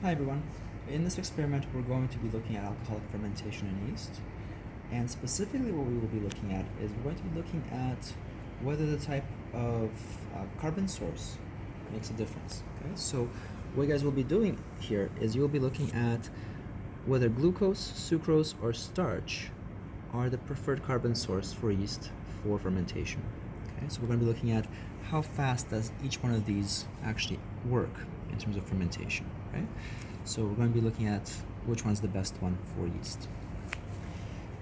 Hi everyone. In this experiment we're going to be looking at alcoholic fermentation in yeast and specifically what we will be looking at is we're going to be looking at whether the type of uh, carbon source makes a difference. Okay, so what you guys will be doing here is you'll be looking at whether glucose, sucrose, or starch are the preferred carbon source for yeast for fermentation. Okay, so we're going to be looking at how fast does each one of these actually work in terms of fermentation, right? So we're going to be looking at which one's the best one for yeast.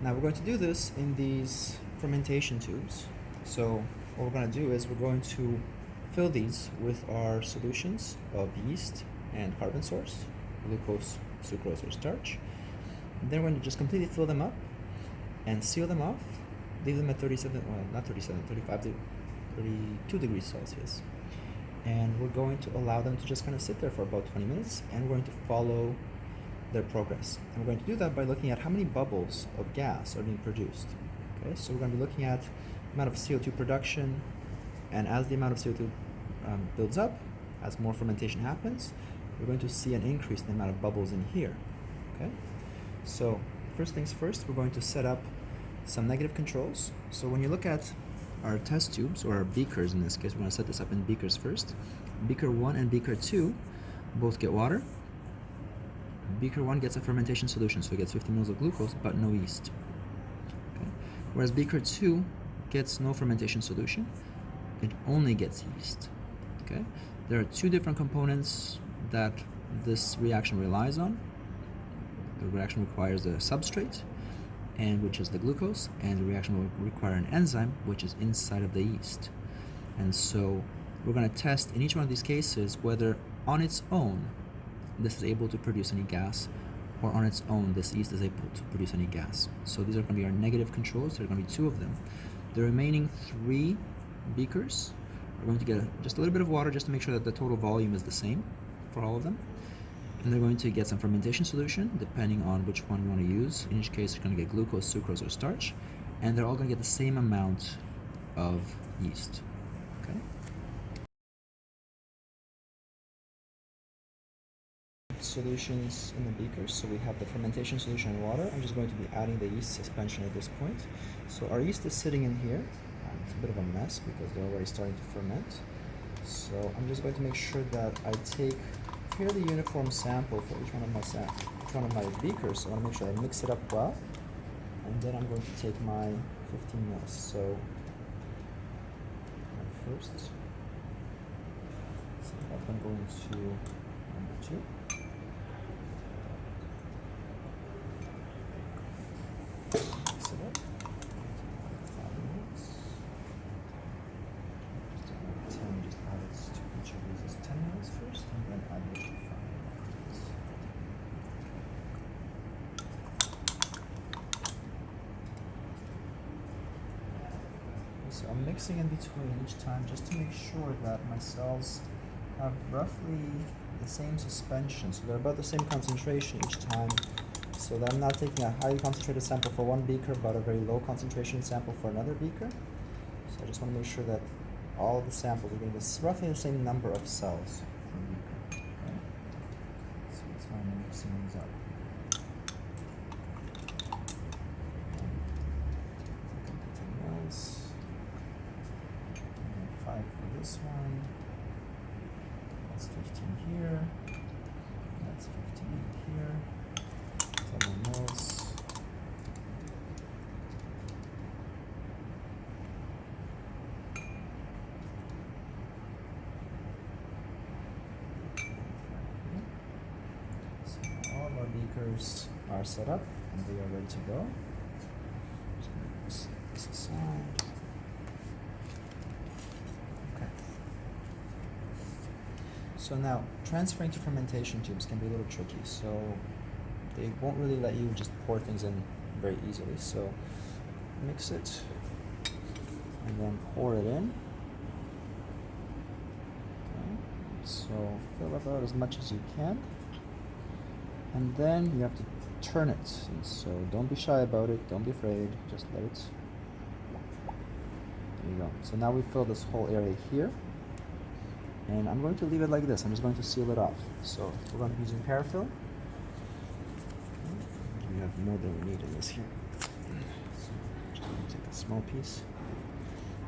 Now we're going to do this in these fermentation tubes. So what we're going to do is we're going to fill these with our solutions of yeast and carbon source, glucose, sucrose, or starch. And then we're going to just completely fill them up and seal them off. Leave them at 37, well, not 37, 35 32 degrees Celsius and we're going to allow them to just kind of sit there for about 20 minutes and we're going to follow their progress. And we're going to do that by looking at how many bubbles of gas are being produced. Okay, so we're going to be looking at amount of CO2 production and as the amount of CO2 um, builds up, as more fermentation happens, we're going to see an increase in the amount of bubbles in here. Okay, so first things first, we're going to set up some negative controls. So when you look at our test tubes, or our beakers in this case, we're going to set this up in beakers first. Beaker 1 and beaker 2 both get water. Beaker 1 gets a fermentation solution, so it gets 50 mils of glucose, but no yeast. Okay. Whereas beaker 2 gets no fermentation solution, it only gets yeast. Okay. There are two different components that this reaction relies on. The reaction requires a substrate, and which is the glucose, and the reaction will require an enzyme, which is inside of the yeast. And so we're going to test in each one of these cases whether on its own this is able to produce any gas, or on its own this yeast is able to produce any gas. So these are going to be our negative controls. There are going to be two of them. The remaining three beakers are going to get just a little bit of water just to make sure that the total volume is the same for all of them and they're going to get some fermentation solution depending on which one we want to use. In each case, you're going to get glucose, sucrose, or starch, and they're all going to get the same amount of yeast. Okay. Solutions in the beakers. So we have the fermentation solution in water. I'm just going to be adding the yeast suspension at this point. So our yeast is sitting in here. Um, it's a bit of a mess because they're already starting to ferment. So I'm just going to make sure that I take fairly uniform sample for each one of my each one of my beakers. So I want to make sure I mix it up well. And then I'm going to take my 15 mils. So first. So I'm going to number two. I'm mixing in between each time just to make sure that my cells have roughly the same suspension. So they're about the same concentration each time. So that I'm not taking a highly concentrated sample for one beaker, but a very low concentration sample for another beaker. So I just want to make sure that all the samples are getting this roughly the same number of cells per beaker. Okay? So that's why I'm mixing these up. this one. That's 15 here. That's 15 here. 7 mils. So all are set up and they are ready to go. To put this aside. So now, transferring to fermentation tubes can be a little tricky. So they won't really let you just pour things in very easily. So mix it and then pour it in. Okay. So fill about as much as you can. And then you have to turn it. and So don't be shy about it. Don't be afraid. Just let it. There you go. So now we fill this whole area here And I'm going to leave it like this. I'm just going to seal it off. So we're going to be using parafilm. We have more than we need in this here. So just going to take a small piece.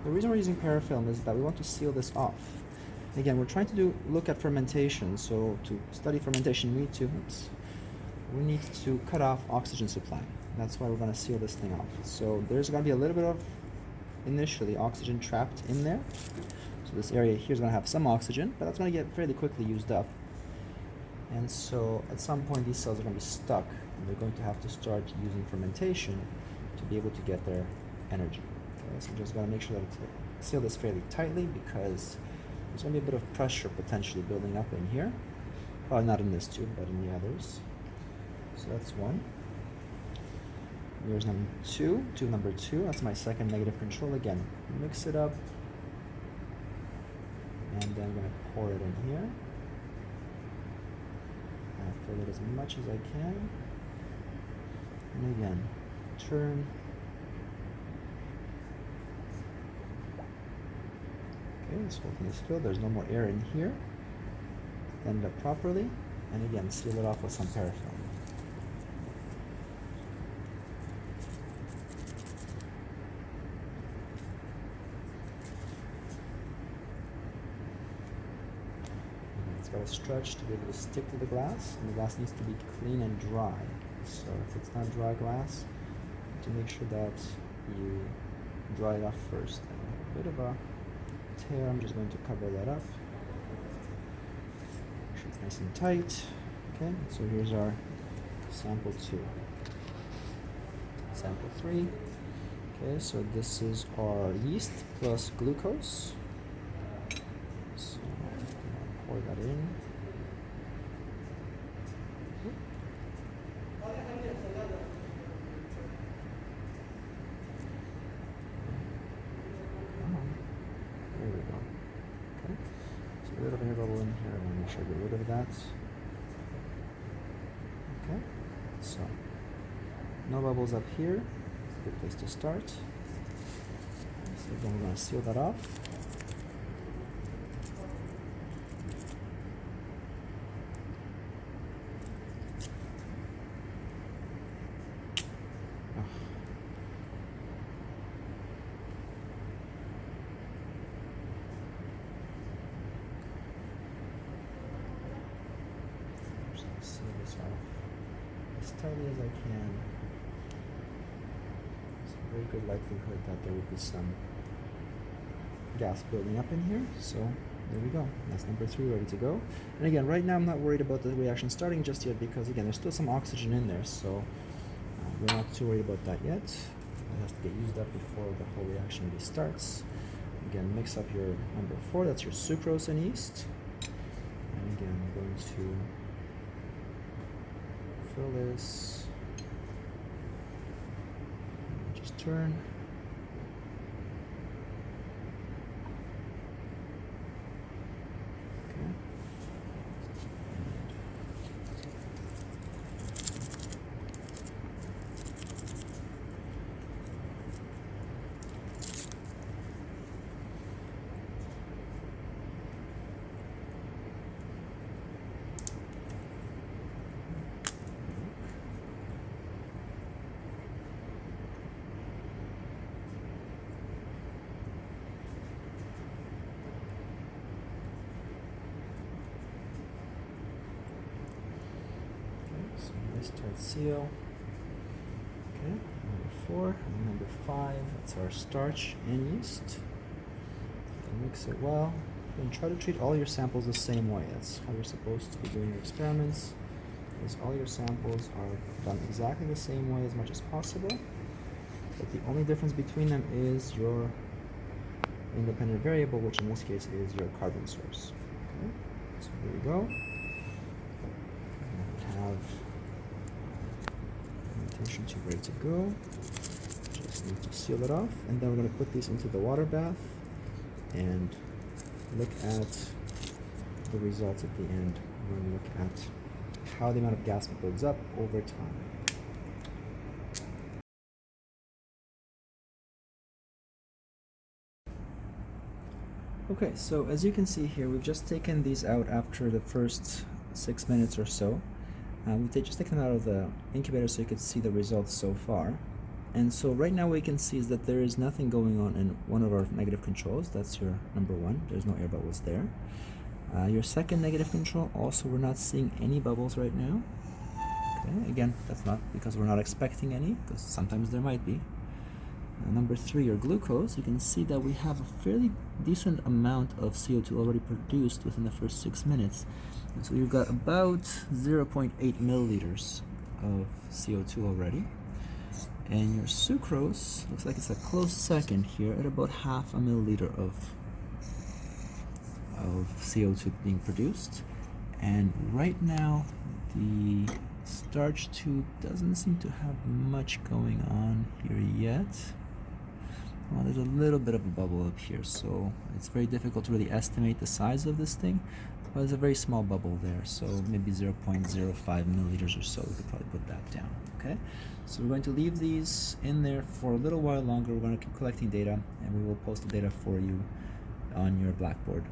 The reason we're using parafilm is that we want to seal this off. Again, we're trying to do look at fermentation. So to study fermentation, we need to oops, we need to cut off oxygen supply. That's why we're going to seal this thing off. So there's going to be a little bit of initially oxygen trapped in there. So this area here is going to have some oxygen, but that's going to get fairly quickly used up. And so at some point these cells are going to be stuck and they're going to have to start using fermentation to be able to get their energy. Okay, so I'm just going to make sure that it's seal this fairly tightly because there's going to be a bit of pressure potentially building up in here. Probably not in this tube, but in the others. So that's one. Here's number two, tube number two. That's my second negative control. Again, mix it up. And then I'm to pour it in here. i fill it as much as I can. And again, turn. Okay, this whole thing is filled. There's no more air in here. It up properly. And again, seal it off with some parafilm. It's got to stretch to be able to stick to the glass, and the glass needs to be clean and dry. So if it's not dry glass, to make sure that you dry it off first. And a bit of a tear, I'm just going to cover that up. Make sure it's nice and tight. Okay, so here's our sample two. Sample three. Okay, so this is our yeast plus glucose. Pour that in. There we go. Okay. So a little air bubble in here. I want to make sure I get rid of that. Okay. So no bubbles up here. Good place to start. So then we're going to seal that off. seal this off as I can. There's a very good likelihood that there will be some gas building up in here. So there we go. That's number three ready to go. And again, right now I'm not worried about the reaction starting just yet because again, there's still some oxygen in there. So uh, we're not too worried about that yet. It has to get used up before the whole reaction really starts. Again, mix up your number four, that's your sucrose and yeast. And again, I'm going to fill this. Just turn. Okay. Tight seal. Okay, number four, and number five, that's our starch and yeast. Mix it well. And try to treat all your samples the same way. That's how you're supposed to be doing your experiments. Is all your samples are done exactly the same way as much as possible. But the only difference between them is your independent variable, which in this case is your carbon source. Okay, so here we go. Have tube ready to go. Just need to seal it off, and then we're going to put these into the water bath and look at the results at the end. We're going to look at how the amount of gas builds up over time. Okay, so as you can see here, we've just taken these out after the first six minutes or so. Uh, we've just taken them out of the incubator so you could see the results so far. And so right now what we can see is that there is nothing going on in one of our negative controls. That's your number one. There's no air bubbles there. Uh, your second negative control, also we're not seeing any bubbles right now. Okay, again, that's not because we're not expecting any, because sometimes there might be. Uh, number three, your glucose, you can see that we have a fairly decent amount of CO2 already produced within the first six minutes. So you've got about 0.8 milliliters of CO2 already. And your sucrose looks like it's a close second here at about half a milliliter of, of CO2 being produced. And right now, the starch tube doesn't seem to have much going on here yet. Well, there's a little bit of a bubble up here, so it's very difficult to really estimate the size of this thing. But there's a very small bubble there, so maybe 0.05 milliliters or so. We could probably put that down. Okay, so we're going to leave these in there for a little while longer. We're going to keep collecting data, and we will post the data for you on your Blackboard.